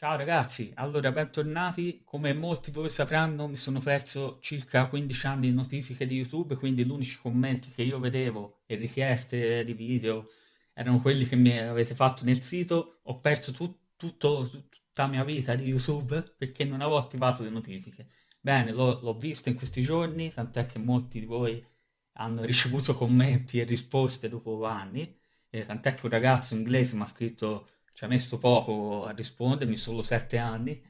Ciao ragazzi, allora bentornati. Come molti voi sapranno, mi sono perso circa 15 anni di notifiche di YouTube, quindi gli unici commenti che io vedevo e richieste di video erano quelli che mi avete fatto nel sito. Ho perso tut- tutto, tutta la mia vita di YouTube perché non avevo attivato le notifiche. Bene, l'ho, l'ho visto in questi giorni, tant'è che molti di voi hanno ricevuto commenti e risposte dopo anni. Eh, tant'è che un ragazzo inglese mi ha scritto ci ha messo poco a rispondermi, solo sette anni.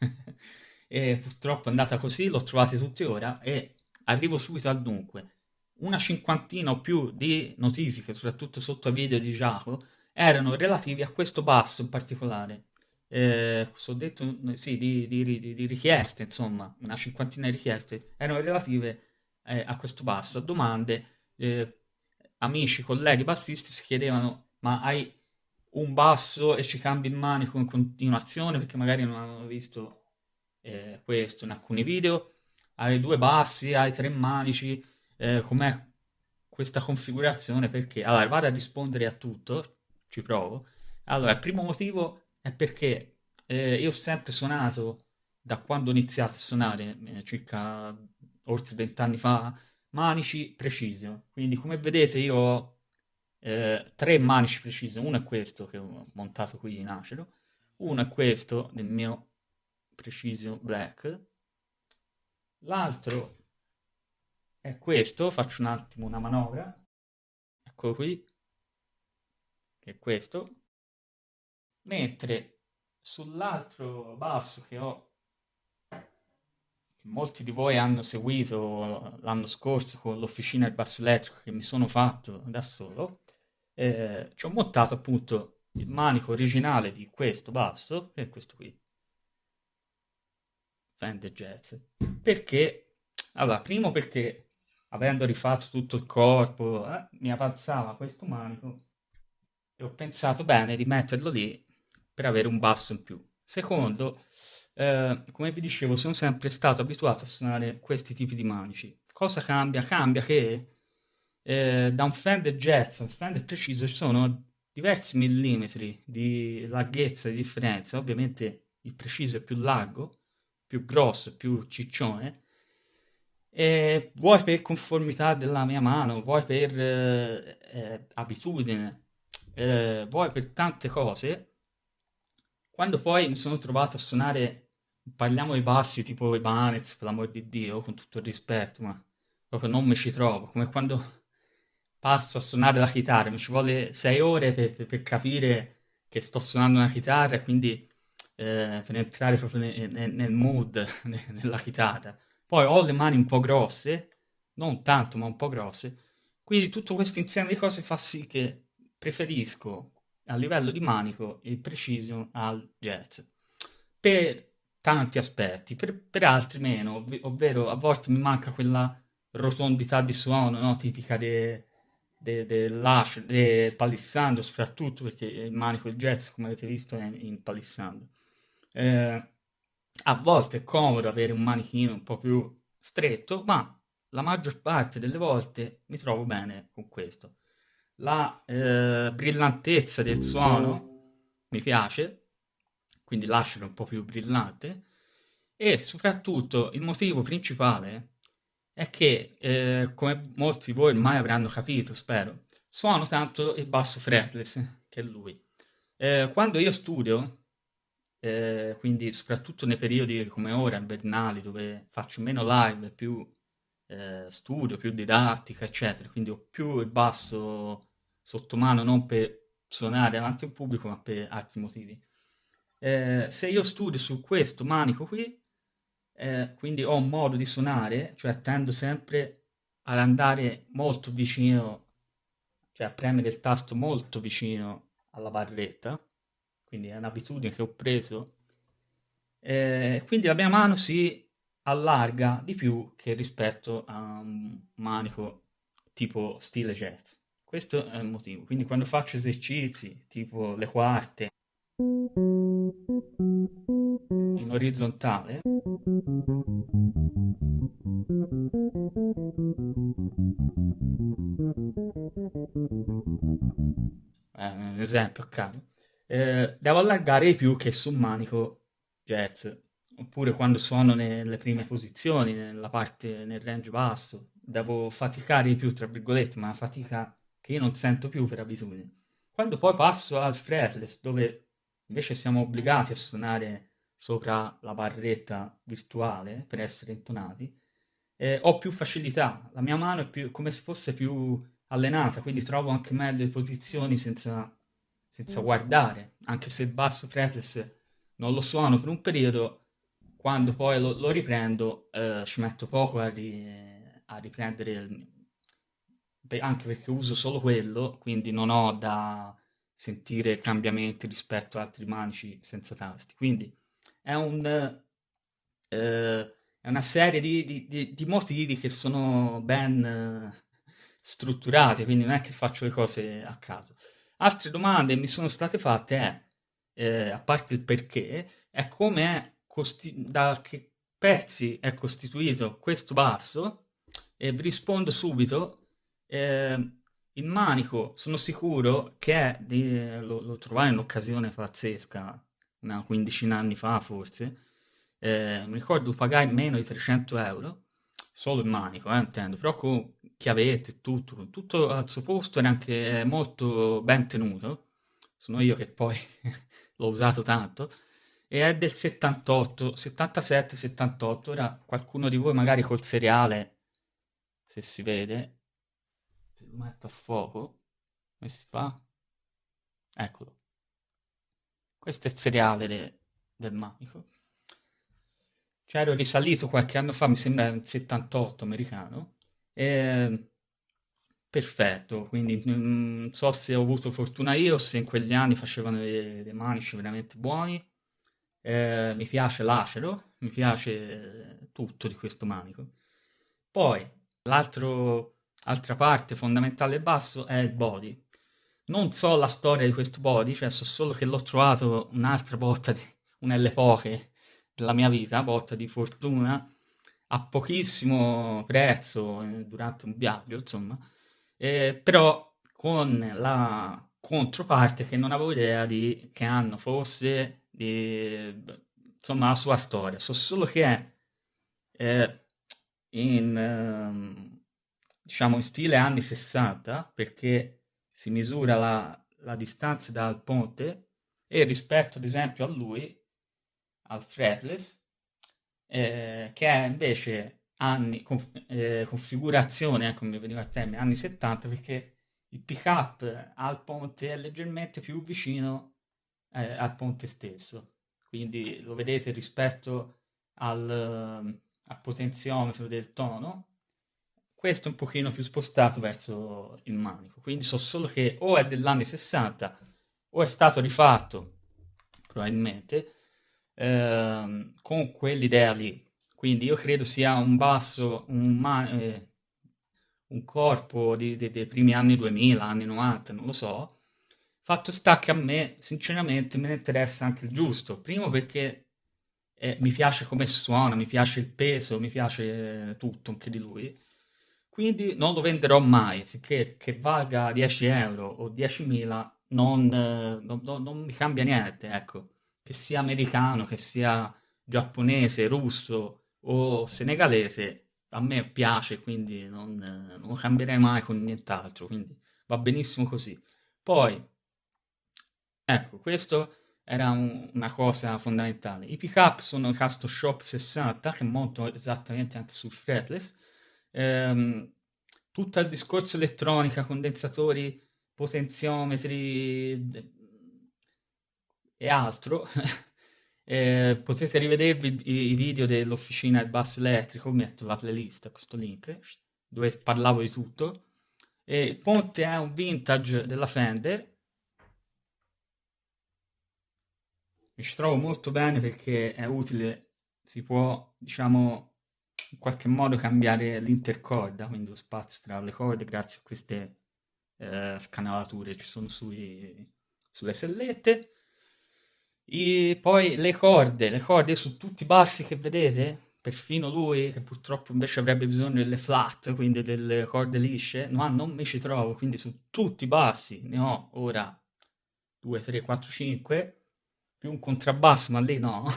e purtroppo è andata così, l'ho trovati tutti ora e arrivo subito al dunque. Una cinquantina o più di notifiche, soprattutto sotto video di Giacomo, erano relativi a questo basso in particolare. Eh, so detto, sì, di, di, di, di, richieste, insomma, una cinquantina di richieste erano relative eh, a questo basso, a domande. Eh, amici, colleghi bassisti si chiedevano: Ma hai un basso e ci cambi il manico in continuazione perché magari non hanno visto eh, questo in alcuni video. Hai due bassi, hai tre manici eh, com'è questa configurazione? Perché? Allora vado a rispondere a tutto ci provo. Allora il primo motivo è perché eh, io ho sempre suonato da quando ho iniziato a suonare eh, circa oltre vent'anni fa manici precisi. Quindi come vedete io ho eh, tre manici precisi, uno è questo che ho montato qui in acero, uno è questo del mio Precision Black, l'altro è questo, faccio un attimo una manovra, eccolo qui, che è questo, mentre sull'altro basso che ho, molti di voi hanno seguito l'anno scorso con l'officina del basso elettrico che mi sono fatto da solo, eh, ci ho montato appunto il manico originale di questo basso, che è questo qui. Fender Jazz. Perché? Allora, primo perché avendo rifatto tutto il corpo, eh, mi avanzava questo manico e ho pensato bene di metterlo lì per avere un basso in più. Secondo, eh, come vi dicevo, sono sempre stato abituato a suonare questi tipi di manici. Cosa cambia? Cambia che eh, da un Fender Jazz a un Fender preciso ci sono diversi millimetri di larghezza di differenza. Ovviamente il preciso è più largo, più grosso, più ciccione. E vuoi per conformità della mia mano, vuoi per eh, eh, abitudine, eh, vuoi per tante cose. Quando poi mi sono trovato a suonare, parliamo di bassi tipo i Banez, per l'amor di Dio, con tutto il rispetto, ma proprio non mi ci trovo, come quando passo a suonare la chitarra, mi ci vuole sei ore per, per, per capire che sto suonando una chitarra e quindi eh, per entrare proprio nel, nel, nel mood nella chitarra. Poi ho le mani un po' grosse, non tanto ma un po' grosse, quindi tutto questo insieme di cose fa sì che preferisco a livello di manico il precision al jazz. Per tanti aspetti, per, per altri meno, ov- ovvero a volte mi manca quella rotondità di suono no? tipica de, dell'Ash, del palissando soprattutto perché il manico il jazz come avete visto è in palissando eh, a volte è comodo avere un manichino un po' più stretto ma la maggior parte delle volte mi trovo bene con questo la eh, brillantezza del suono mi piace quindi lascialo un po' più brillante e soprattutto il motivo principale è che, eh, come molti di voi ormai avranno capito, spero, suono tanto il basso fretless, che è lui. Eh, quando io studio, eh, quindi soprattutto nei periodi come ora, invernali, dove faccio meno live, più eh, studio, più didattica, eccetera, quindi ho più il basso sotto mano non per suonare davanti al pubblico, ma per altri motivi. Eh, se io studio su questo manico qui, eh, quindi ho un modo di suonare, cioè tendo sempre ad andare molto vicino, cioè a premere il tasto molto vicino alla barretta, quindi è un'abitudine che ho preso, eh, quindi la mia mano si allarga di più che rispetto a un manico tipo stile jazz. Questo è il motivo. Quindi quando faccio esercizi tipo le quarte in orizzontale. Eh, un esempio a caso eh, devo allargare di più che sul manico jazz, oppure quando suono nelle prime posizioni, nella parte, nel range basso, devo faticare di più, tra virgolette, ma fatica che io non sento più per abitudine. Quando poi passo al fretless, dove invece siamo obbligati a suonare sopra la barretta virtuale per essere intonati, eh, ho più facilità, la mia mano è più, come se fosse più allenata, quindi trovo anche meglio le posizioni senza, senza guardare, anche se il basso fretless non lo suono per un periodo, quando poi lo, lo riprendo eh, ci metto poco a, ri, a riprendere, il, anche perché uso solo quello, quindi non ho da sentire cambiamenti rispetto ad altri manici senza tasti. Quindi è un... Eh, è una serie di, di, di, di, motivi che sono ben eh, strutturati, quindi non è che faccio le cose a caso. Altre domande mi sono state fatte è, eh, a parte il perché, è come è da che pezzi è costituito questo basso e vi rispondo subito. Eh, il manico sono sicuro che è di, lo, lo trovai in un'occasione pazzesca, una quindicina anni fa forse, eh, mi ricordo pagai meno di 300 euro, solo il manico, eh, intendo, però con chiavette e tutto, tutto al suo posto era anche molto ben tenuto, sono io che poi l'ho usato tanto, e è del 78, 77, 78, ora qualcuno di voi magari col seriale, se si vede, lo metto a fuoco, come si fa? Eccolo. Questo è il seriale de, del manico. Cioè ero risalito qualche anno fa, mi sembra nel 78 americano, e... perfetto, quindi mm, non so se ho avuto fortuna io, se in quegli anni facevano dei, dei manici veramente buoni, eh, mi piace l'acero, mi piace tutto di questo manico. Poi, l'altra parte fondamentale e basso è il body. Non so la storia di questo body, cioè so solo che l'ho trovato un'altra botta, di, un'elle poche della mia vita, botta di fortuna, a pochissimo prezzo eh, durante un viaggio, insomma, eh, però con la controparte che non avevo idea di che anno fosse, di, insomma, la sua storia. So solo che è eh, in, eh, diciamo, in stile anni 60, perché si misura la, la distanza dal ponte e rispetto ad esempio a lui al fretless, eh, che è invece anni, conf, eh, configurazione, ecco mi veniva a termine, anni 70, perché il pick up al ponte è leggermente più vicino eh, al ponte stesso. Quindi lo vedete rispetto al, al potenziometro del tono, questo è un pochino più spostato verso il manico. Quindi so solo che o è dell'anni 60 o è stato rifatto, probabilmente, Ehm, con quell'idea lì. Quindi io credo sia un basso, un, eh, un corpo di- de- dei primi anni 2000, anni 90, non lo so. Fatto sta che a me, sinceramente, me ne interessa anche il giusto. Primo perché eh, mi piace come suona, mi piace il peso, mi piace eh, tutto anche di lui. Quindi non lo venderò mai, sicché che valga 10 euro o 10.000 non, eh, non, non, mi cambia niente, ecco che sia americano, che sia giapponese, russo o senegalese, a me piace, quindi non, non lo cambierei mai con nient'altro, quindi va benissimo così. Poi, ecco, questo era un, una cosa fondamentale. I pick-up sono Casto Shop 60, che monto esattamente anche sul fretless. Ehm, tutto il discorso elettronica, condensatori, potenziometri, e altro, eh, potete rivedervi i, i video dell'officina del basso elettrico, metto la playlist a questo link, dove parlavo di tutto. E il ponte è un vintage della Fender. Mi ci trovo molto bene perché è utile, si può, diciamo, in qualche modo cambiare l'intercorda, quindi lo spazio tra le corde grazie a queste eh, scanalature ci sono sui, sulle sellette. I, poi le corde, le corde su tutti i bassi che vedete, perfino lui, che purtroppo invece avrebbe bisogno delle flat, quindi delle corde lisce, ma non mi ci trovo, quindi su tutti i bassi ne ho ora 2, 3, 4, 5, più un contrabbasso, ma lì no.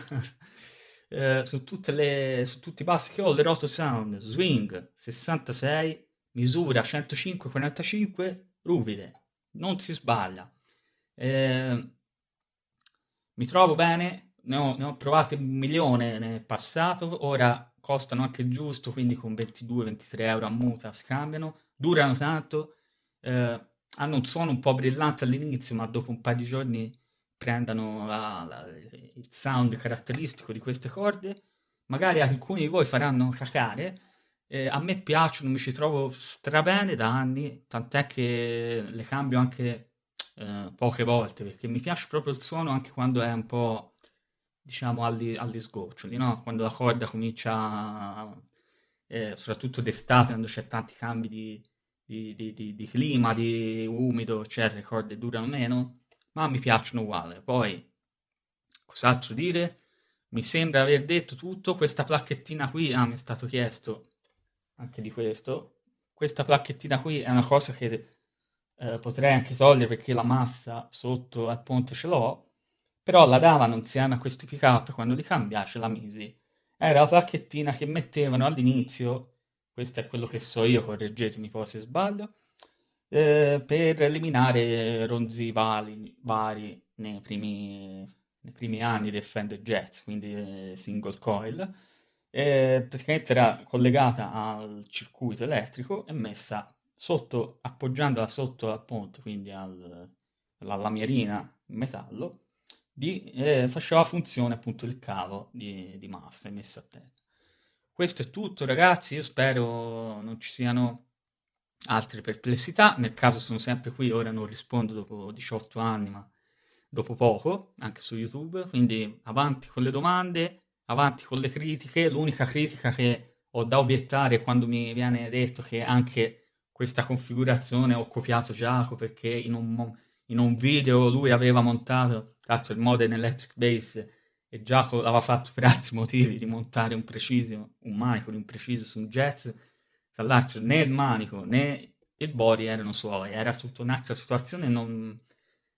eh, su, le, su, tutti i bassi che ho, le Roto Sound, Swing 66, misura 105-45, ruvide, non si sbaglia. Eh, mi trovo bene, ne ho, ne ho provate un milione nel passato, ora costano anche giusto, quindi con 22-23 euro a muta scambiano, durano tanto, eh, hanno un suono un po' brillante all'inizio, ma dopo un paio di giorni prendono la, la, il sound caratteristico di queste corde. Magari alcuni di voi faranno cacare. Eh, a me piacciono, mi ci trovo strabene da anni, tant'è che le cambio anche eh, poche volte, perché mi piace proprio il suono anche quando è un po', diciamo, agli, agli sgoccioli, no? Quando la corda comincia, eh, soprattutto d'estate, quando c'è tanti cambi di, di, di, di, di clima, di umido, eccetera, le corde durano meno, ma mi piacciono uguale. Poi, cos'altro dire? Mi sembra aver detto tutto, questa placchettina qui, ah, mi è stato chiesto anche di questo, questa placchettina qui è una cosa che eh, potrei anche togliere perché la massa sotto al ponte ce l'ho, però la davano insieme a questi pick up quando li cambiai, ce la misi. Era la placchettina che mettevano all'inizio questo è quello che so io, correggetemi poi se sbaglio, eh, per eliminare ronzi vari, vari nei, primi, nei primi anni del Fender Jazz, quindi eh, single coil. Eh, praticamente era collegata al circuito elettrico e messa sotto, appoggiandola sotto al ponte, quindi al, alla lamierina in metallo, di, eh, faceva funzione appunto il cavo di, di massa messo a terra. Questo è tutto ragazzi, io spero non ci siano altre perplessità, nel caso sono sempre qui, ora non rispondo dopo 18 anni, ma dopo poco, anche su YouTube, quindi avanti con le domande, avanti con le critiche, l'unica critica che ho da obiettare è quando mi viene detto che anche questa configurazione ho copiato Giacomo perché in un, in un video lui aveva montato, cazzo il modem electric bass e Giacomo l'aveva fatto per altri motivi di montare un preciso, un manico di un preciso su un jazz, tra l'altro né il manico né il body erano suoi, era tutta un'altra situazione, non,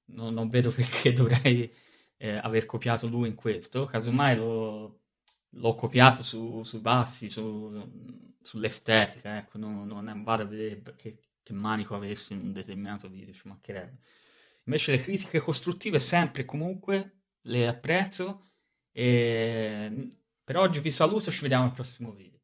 non, non vedo perché dovrei eh, aver copiato lui in questo, casomai lo, l'ho copiato su, sui bassi, su, sull'estetica, ecco, non, non vado a vedere che, che, manico avesse in un determinato video, ci mancherebbe. Invece le critiche costruttive sempre e comunque le apprezzo e per oggi vi saluto, ci vediamo al prossimo video.